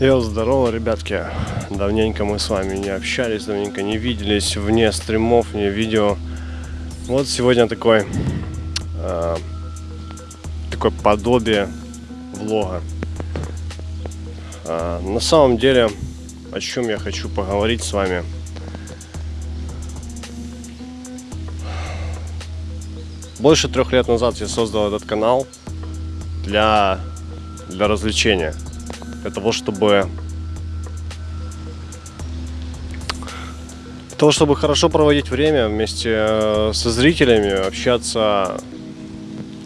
Йо, здорово, ребятки. Давненько мы с вами не общались, давненько не виделись вне стримов, вне видео. Вот сегодня такой, э, такое подобие влога. Э, на самом деле, о чем я хочу поговорить с вами. Больше трех лет назад я создал этот канал для, для развлечения для того, чтобы для того, чтобы хорошо проводить время вместе э, со зрителями, общаться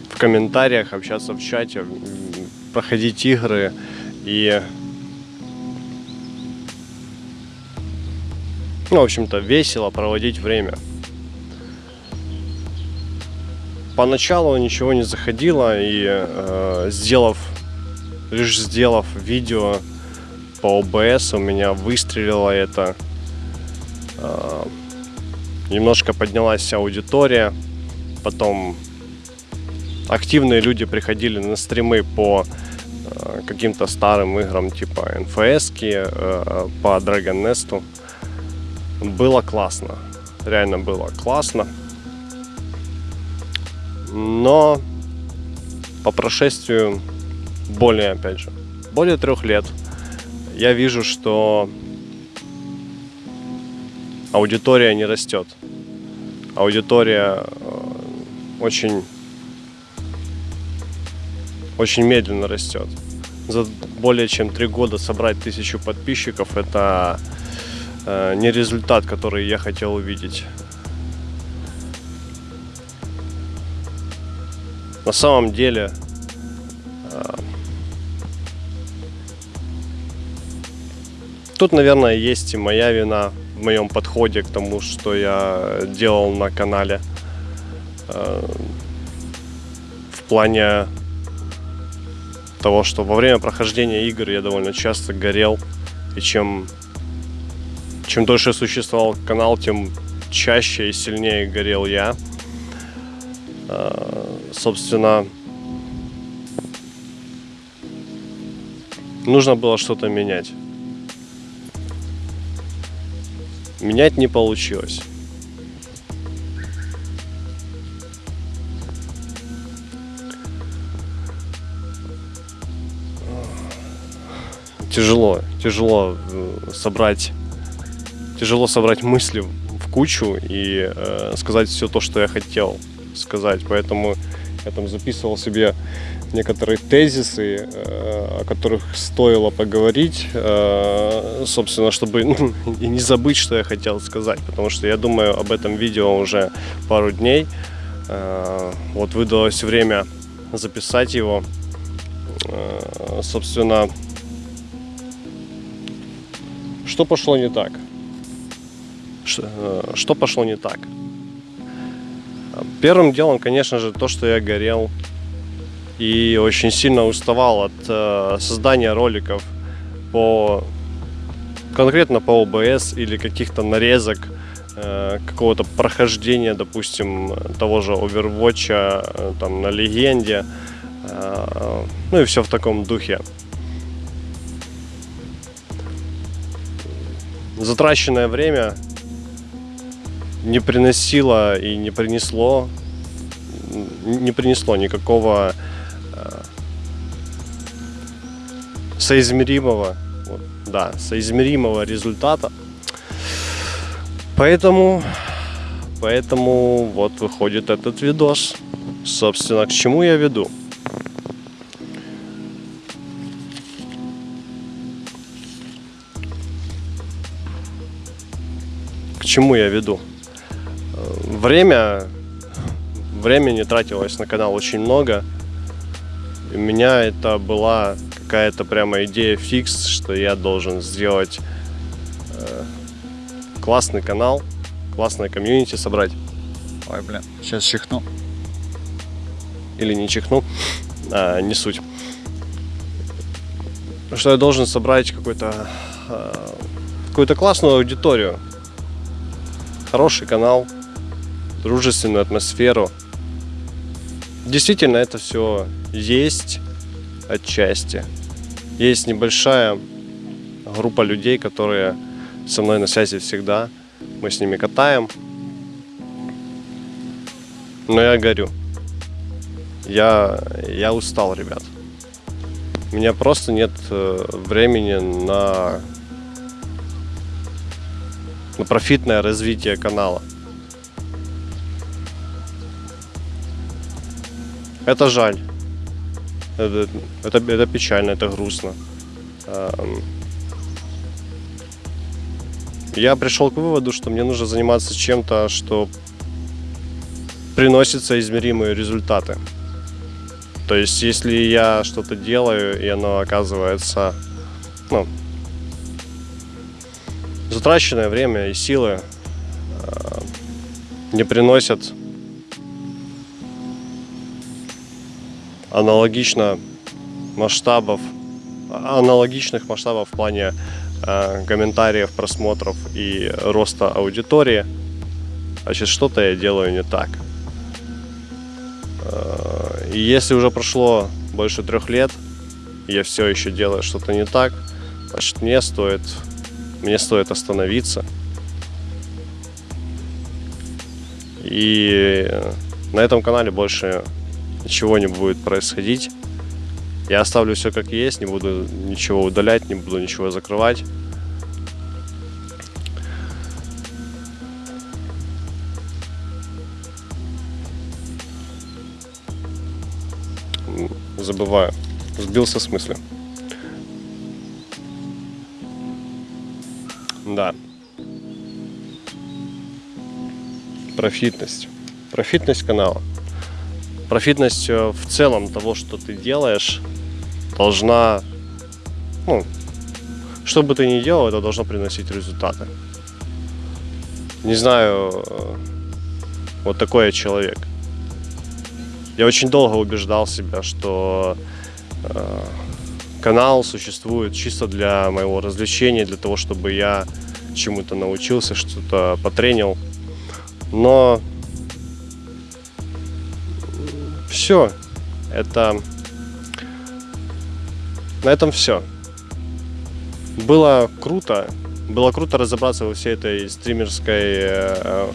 в комментариях, общаться в чате, проходить игры и ну, в общем-то, весело проводить время. Поначалу ничего не заходило, и э, сделав лишь сделав видео по OBS, у меня выстрелило это. А, немножко поднялась аудитория. Потом активные люди приходили на стримы по а, каким-то старым играм типа NFS, а, по Dragon Nest. Было классно. Реально было классно. Но по прошествию более, опять же, более трех лет, я вижу, что аудитория не растет. Аудитория э, очень, очень медленно растет. За более чем три года собрать тысячу подписчиков это э, не результат, который я хотел увидеть. На самом деле Тут, наверное, есть и моя вина в моем подходе к тому, что я делал на канале. Э, в плане того, что во время прохождения игр я довольно часто горел. И чем, чем дольше существовал канал, тем чаще и сильнее горел я. Э, собственно, нужно было что-то менять. Менять не получилось. Тяжело, тяжело э, собрать, тяжело собрать мысли в кучу и э, сказать все то, что я хотел сказать. Поэтому я там записывал себе некоторые тезисы, э, о которых стоило поговорить, э, собственно, чтобы ну, и не забыть, что я хотел сказать, потому что я думаю об этом видео уже пару дней. Э, вот выдалось время записать его. Собственно, что пошло не так? Что пошло не так? Первым делом, конечно же, то, что я горел и очень сильно уставал от э, создания роликов по конкретно по OBS или каких-то нарезок э, какого-то прохождения, допустим, того же Overwatch э, там на легенде, э, ну и все в таком духе. Затраченное время не приносило и не принесло не принесло никакого соизмеримого, вот, да, соизмеримого результата. Поэтому, поэтому вот выходит этот видос. Собственно, к чему я веду? К чему я веду? Время, времени тратилось на канал очень много. У меня это была какая-то прямо идея фикс, что я должен сделать э, классный канал, классное комьюнити собрать. Ой, блин, сейчас чихну. Или не чихну, а, не суть. Что я должен собрать какой-то э, какую-то классную аудиторию, хороший канал, дружественную атмосферу. Действительно, это все есть отчасти есть небольшая группа людей, которые со мной на связи всегда. Мы с ними катаем. Но я горю. Я, я устал, ребят. У меня просто нет э, времени на, на профитное развитие канала. Это жаль. Это, это, это печально, это грустно. Эм, Я пришел к выводу, что мне нужно заниматься чем-то, что приносит соизмеримые результаты. То есть, если я что-то делаю, и оно оказывается, ну, затраченное время и силы э, не приносят аналогично масштабов, аналогичных масштабов в плане э, комментариев, просмотров и роста аудитории, значит, что-то я делаю не так. Э, и если уже прошло больше трех лет, я все еще делаю что-то не так, значит, мне стоит, мне стоит остановиться. И на этом канале больше ничего не будет происходить. Я оставлю все как есть, не буду ничего удалять, не буду ничего закрывать. Забываю. Сбился с мысли. Да. Профитность. Профитность канала. Профитность э, в целом того, что ты делаешь, должна, ну, что бы ты ни делал, это должно приносить результаты. Не знаю, э, вот такой я человек. Я очень долго убеждал себя, что э, канал существует чисто для моего развлечения, для того, чтобы я чему-то научился, что-то потренил. Но все, это на этом все. Было круто. Было круто разобраться во всей этой стримерской э,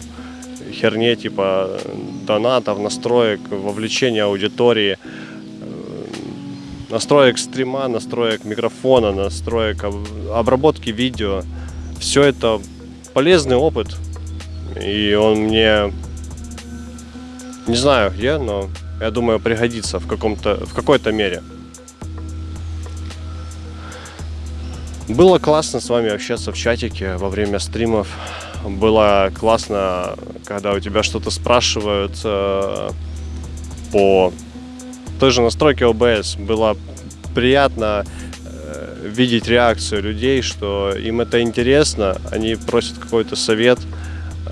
херне, типа донатов, настроек, вовлечения аудитории, э, настроек стрима, настроек микрофона, настроек обработки видео. Все это полезный опыт. И он мне, не знаю где, но я думаю, пригодится в, каком-то, в какой-то мере. Было классно с вами общаться в чатике во время стримов. Было классно, когда у тебя что-то спрашивают э, по той же настройке OBS. Было приятно э, видеть реакцию людей, что им это интересно, они просят какой-то совет,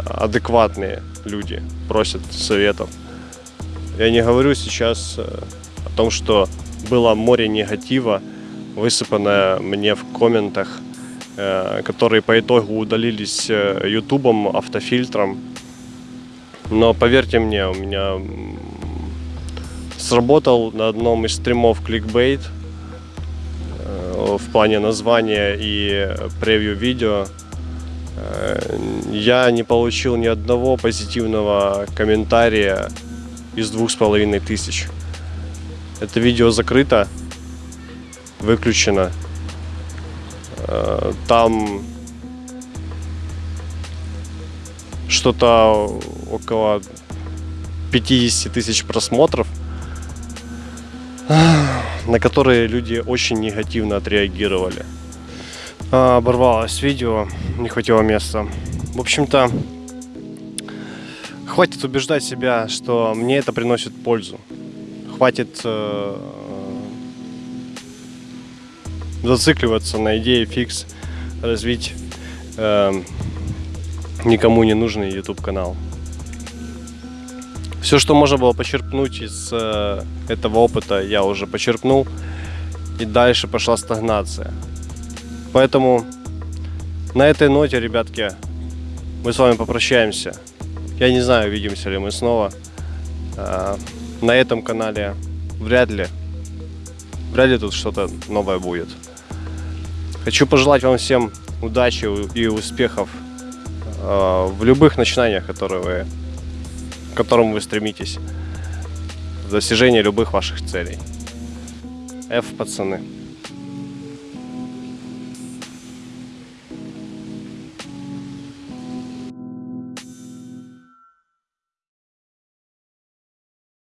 адекватные люди просят советов. Я не говорю сейчас э, о том, что было море негатива, высыпанная мне в комментах, э, которые по итогу удалились э, ютубом, автофильтром. Но поверьте мне, у меня сработал на одном из стримов кликбейт в плане названия и превью видео. Я не получил ни одного позитивного комментария из двух с половиной тысяч. Это видео закрыто, выключено. Э, там что-то около 50 тысяч просмотров, на которые люди очень негативно отреагировали. А, оборвалось видео, не хватило места. В общем-то, хватит убеждать себя, что мне это приносит пользу. Хватит э, зацикливаться на идее фикс развить э, никому не нужный YouTube канал. Все, что можно было почерпнуть из э, этого опыта, я уже почерпнул. И дальше пошла стагнация. Поэтому на этой ноте, ребятки, мы с вами попрощаемся. Я не знаю, увидимся ли мы снова. Э, на этом канале вряд ли. Вряд ли тут что-то новое будет. Хочу пожелать вам всем удачи и успехов э, в любых начинаниях, которые вы, к которым вы стремитесь, в достижении любых ваших целей. F, пацаны.